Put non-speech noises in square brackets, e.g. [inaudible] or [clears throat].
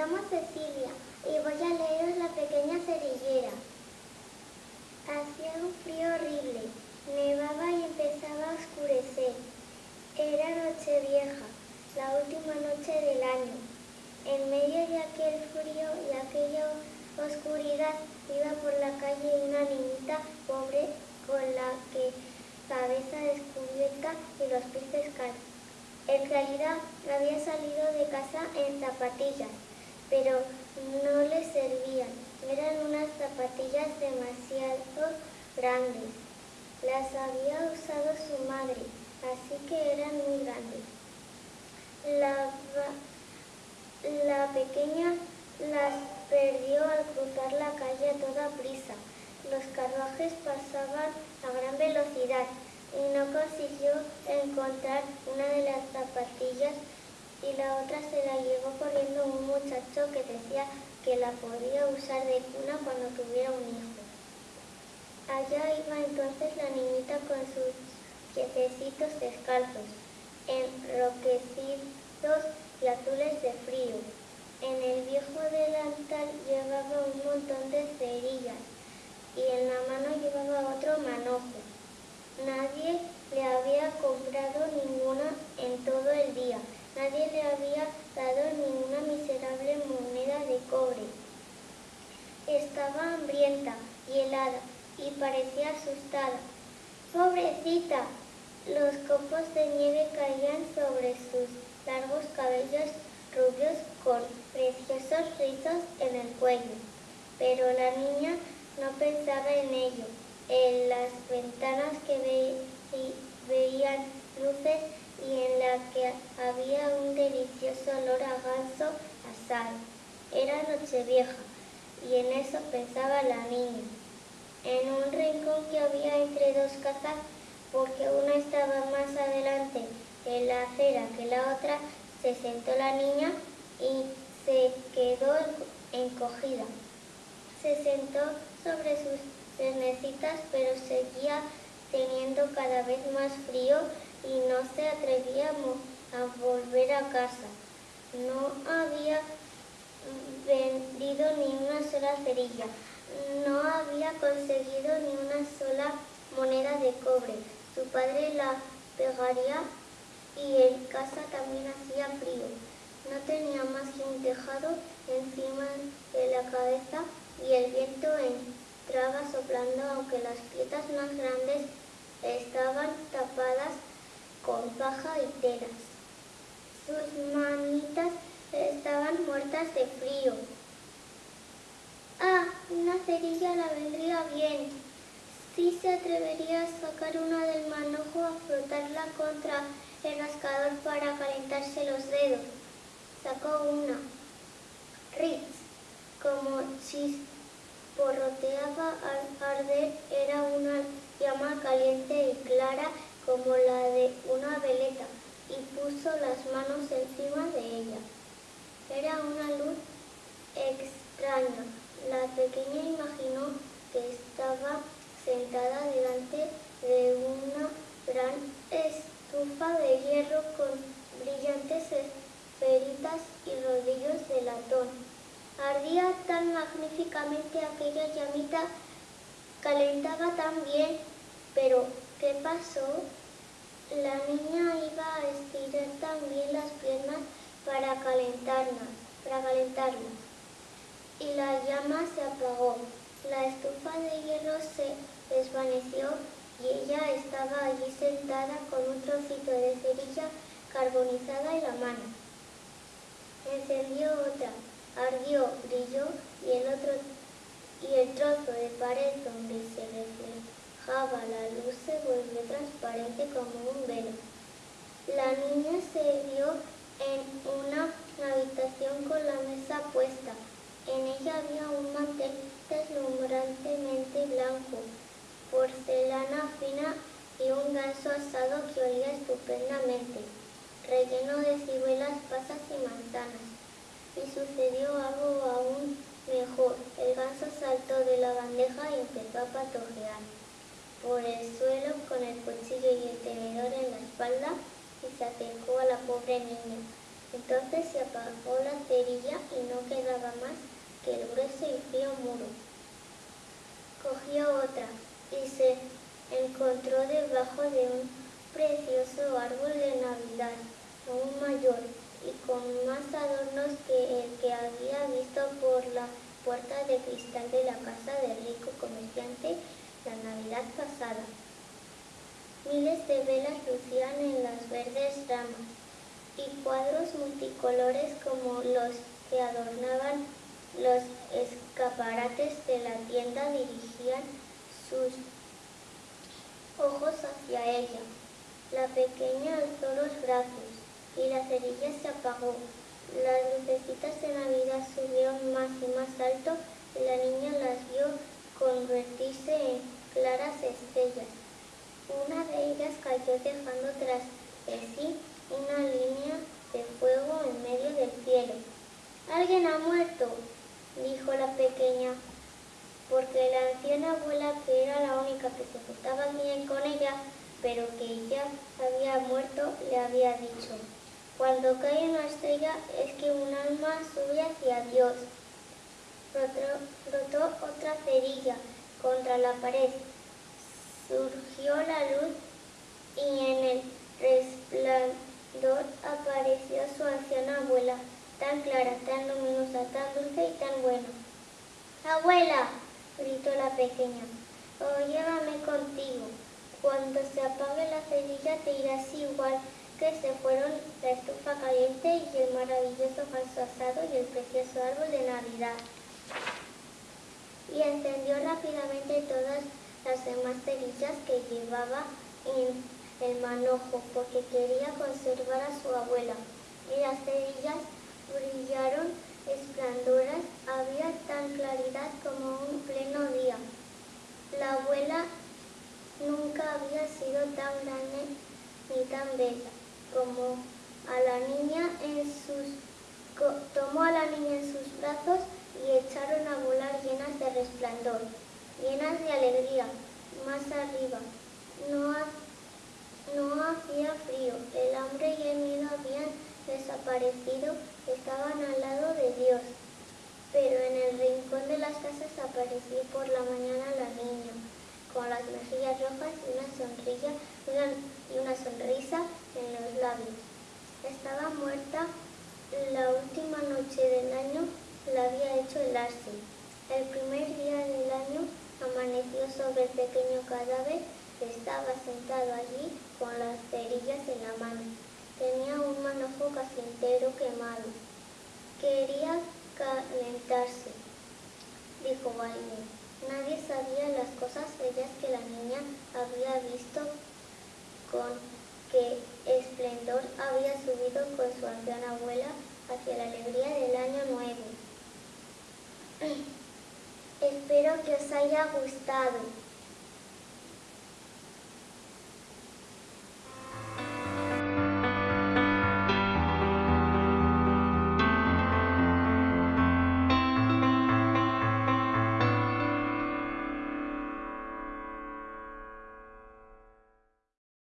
llamo Cecilia y voy a leeros La pequeña cerillera. Hacía un frío horrible, nevaba y empezaba a oscurecer. Era noche vieja, la última noche del año. En medio de aquel frío y aquella oscuridad iba por la calle una niñita pobre con la que cabeza descubierta y los pies descalzos. En realidad había salido de casa en zapatillas pero no le servían. Eran unas zapatillas demasiado grandes. Las había usado su madre, así que eran muy grandes. La, la pequeña las perdió al cruzar la calle a toda prisa. Los carruajes pasaban a gran velocidad y no consiguió encontrar una de las zapatillas y la otra se la llevó corriendo un muchacho que decía que la podía usar de cuna cuando tuviera un hijo. Allá iba entonces la niñita con sus piececitos descalzos, enroquecidos y azules de frío. En el viejo delantal llevaba un montón de cerillas y en la mano llevaba otro manojo. Nadie le había comprado ninguna en todo el día. Nadie le había dado ninguna miserable moneda de cobre. Estaba hambrienta y helada y parecía asustada. ¡Pobrecita! Los copos de nieve caían sobre sus largos cabellos rubios con preciosos rizos en el cuello. Pero la niña no pensaba en ello. En las ventanas que veían luces y en la que había un delicioso olor a ganso a sal. Era Nochevieja y en eso pensaba la niña. En un rincón que había entre dos casas, porque una estaba más adelante en la acera que la otra, se sentó la niña y se quedó encogida. Se sentó sobre sus cernecitas, pero seguía teniendo cada vez más frío y no se atrevía a volver a casa. No había vendido ni una no había conseguido ni una sola moneda de cobre. Su padre la pegaría y en casa también hacía frío. No tenía más que un tejado encima de la cabeza y el viento entraba soplando aunque las piedras más grandes estaban tapadas con paja y telas. Sus manitas estaban muertas de frío. Cerilla la vendría bien. Sí se atrevería a sacar una del manojo a frotarla contra el rascador para calentarse los dedos. Sacó una. Ritz, como chisporroteaba al arder, era una llama caliente y clara como la de una veleta y puso las manos encima de ella. Era una luz extraña. La pequeña imaginó que estaba sentada delante de una gran estufa de hierro con brillantes esferitas y rodillos de latón. Ardía tan magníficamente aquella llamita, calentaba tan bien, pero ¿qué pasó? La niña iba a estirar también las piernas para calentarlas, para calentarlas. Y la llama se apagó. La estufa de hierro se desvaneció y ella estaba allí sentada con un trocito de cerilla carbonizada en la mano. Encendió otra, ardió, brilló y el otro y el trozo de pared donde se reflejaba la luz se volvió transparente como un velo. La niña se vio en una habitación con la mesa puesta. Había un mantel deslumbrantemente blanco, porcelana fina y un ganso asado que olía estupendamente, relleno de ciruelas, pasas y manzanas. Y sucedió algo aún mejor. El ganso saltó de la bandeja y empezó a patojear por el suelo con el cuchillo y el tenedor en la espalda y se acercó a la pobre niña. Entonces se apagó la cerilla y no quedaba más que el grueso y frío muro. Cogió otra y se encontró debajo de un precioso árbol de Navidad, aún mayor y con más adornos que el que había visto por la puerta de cristal de la casa del rico comerciante la Navidad pasada. Miles de velas lucían en las verdes ramas y cuadros multicolores como los que adornaban los escaparates de la tienda dirigían sus ojos hacia ella. La pequeña alzó los brazos y la cerilla se apagó. Las lucecitas de Navidad subieron más y más alto y la niña las vio convertirse en claras estrellas. Una de ellas cayó dejando tras de sí una línea de fuego en medio del cielo. Alguien ha muerto, dijo la pequeña, porque la anciana abuela, que era la única que se portaba bien con ella, pero que ella había muerto, le había dicho. Cuando cae una estrella es que un alma sube hacia Dios. Brotó, otra cerilla contra la pared. Surgió la luz y en el resplandor apareció su anciana abuela, tan clara, tan luminosa, tan dulce y tan buena. ¡Abuela! gritó la pequeña. Oh, llévame contigo. Cuando se apague la cerilla te irás igual que se fueron la estufa caliente y el maravilloso falso asado y el precioso árbol de Navidad. Y encendió rápidamente todas las demás cerillas que llevaba en el manojo porque quería conservar a su abuela. Y las cerillas brillaron esplendorosas, había tan claridad como un pleno día. La abuela nunca había sido tan grande ni tan bella como a la niña en sus tomó a la niña en sus brazos y echaron a volar llenas de resplandor, llenas de alegría, más arriba. No, no hacía frío, el hambre y el miedo habían desaparecido, estaban al lado de Dios. Pero en el rincón de las casas apareció por la mañana la niña, con las mejillas rojas y una sonrisa, en los labios. Estaba muerta la última noche del año, la había hecho el. El primer día del año amaneció sobre el pequeño cadáver estaba sentado allí con las cerillas en la mano. Tenía un manojo casi entero quemado. Quería calentarse, dijo alguien. Nadie sabía las cosas bellas que la niña había visto con qué esplendor había subido con su anciana abuela hacia la alegría del año nuevo. [clears throat] Espero que os haya gustado.